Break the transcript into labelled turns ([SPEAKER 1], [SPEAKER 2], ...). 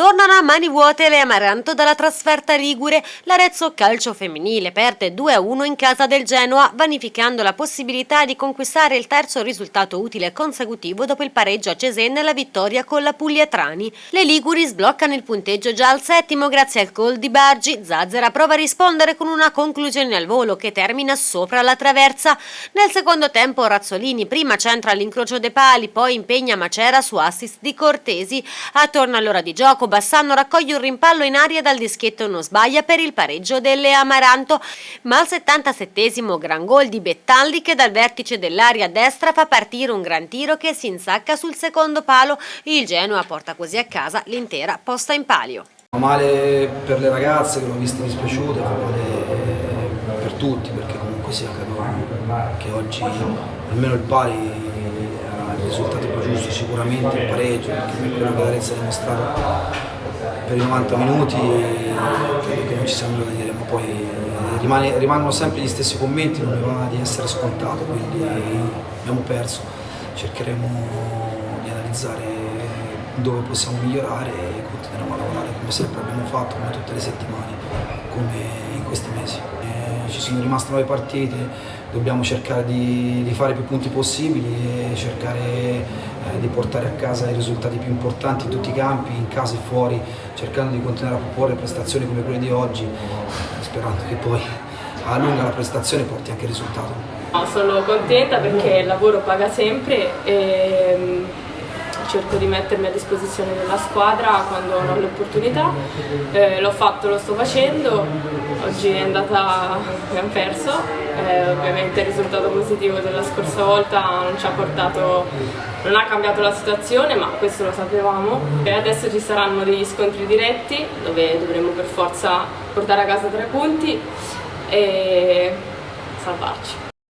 [SPEAKER 1] Tornano a mani vuote le Amaranto dalla trasferta Ligure. L'Arezzo Calcio Femminile perde 2-1 in casa del Genoa, vanificando la possibilità di conquistare il terzo risultato utile consecutivo dopo il pareggio a Cesena e la vittoria con la Pugliatrani. Le Liguri sbloccano il punteggio già al settimo grazie al gol di Bargi. Zazzera prova a rispondere con una conclusione al volo che termina sopra la traversa. Nel secondo tempo Razzolini prima centra all'incrocio dei pali, poi impegna Macera su assist di Cortesi. Attorno all'ora di gioco Bassano raccoglie un rimpallo in aria dal dischetto non sbaglia per il pareggio delle Amaranto, ma al 77esimo gran gol di Bettalli che dal vertice dell'area destra fa partire un gran tiro che si insacca sul secondo palo. Il Genoa porta così a casa l'intera posta in palio.
[SPEAKER 2] Male per le ragazze che l'ho vista dispiaciute, male per tutti perché comunque sia credo che oggi almeno il pari sicuramente il pareggio per quello che l'Arezzo ha dimostrato per i 90 minuti credo che non ci sia nulla da dire ma poi eh, rimane, rimangono sempre gli stessi commenti non mi va di essere scontato quindi abbiamo perso. Cercheremo di analizzare dove possiamo migliorare e continueremo a lavorare come sempre abbiamo fatto come tutte le settimane come in questi mesi. Eh, ci sono rimaste nuove partite dobbiamo cercare di, di, fare più punti possibili e cercare eh, di portare a casa i risultati più importanti in tutti i campi, in casa e fuori, cercando di continuare a proporre prestazioni come quelle di oggi, sperando che poi a lunga la prestazione porti anche il risultato.
[SPEAKER 3] sono contenta perché il lavoro paga sempre e cerco di mettermi a disposizione della squadra quando ho l'opportunità, eh, l'ho fatto, lo sto facendo, oggi è andata, abbiamo perso, eh, ovviamente il risultato positivo della scorsa volta non ci ha portato, non ha cambiato la situazione ma questo lo sapevamo. E adesso ci saranno degli scontri diretti dove dovremo per forza portare a casa tre punti e salvarci.